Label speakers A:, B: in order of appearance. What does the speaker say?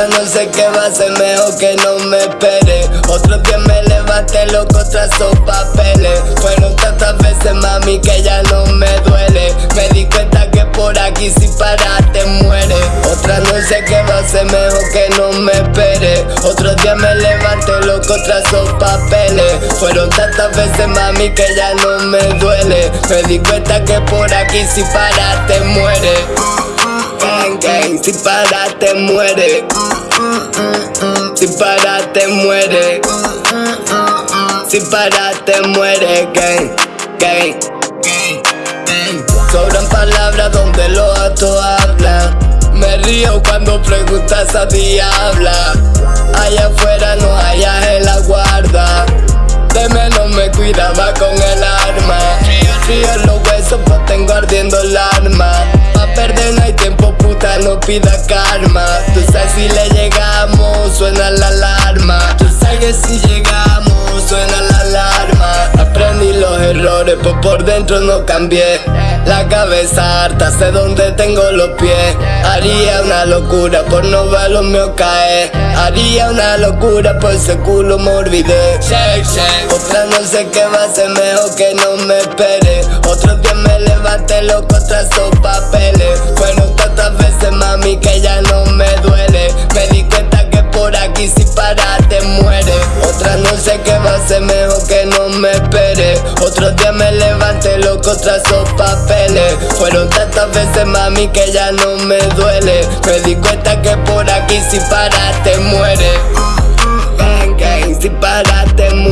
A: Otra no sé qué va a ser mejor que no me espere. Otro día me levanté loco tras esos papeles. Fueron tantas veces mami que ya no me duele. Me di cuenta que por aquí si paras te muere. Otra no sé qué va a ser mejor que no me espere. Otro día me levanté loco tras esos papeles. Fueron tantas veces mami que ya no me duele. Me di cuenta que por aquí si paras te muere Si paras te muere. Si paras te muere. Si paras te muere Gang, gang, Sobran palabras donde los actos hablan. Me río cuando preguntas a diabla. Allá afuera no hayas en la guarda. De menos me cuidaba con el arma. Frío los huesos pues tengo ardiendo el no pida karma Tú sabes si le llegamos suena la alarma. Tú sabes si llegamos suena la alarma. Aprendí los errores pues por dentro no cambié. La cabeza harta sé dónde tengo los pies. Haría una locura por no ver los míos caer. Haría una locura por ese culo me olvidé. Otra no sé qué va a ser mejor que no me espere. Otro día me levanté loco tras esos papeles te muere. Otra no sé qué va a ser mejor que no me espere. Otro día me levanté loco tras esos papeles. Fueron tantas veces mami que ya no me duele. Me di cuenta que por aquí si paras te muere. Si paras te muere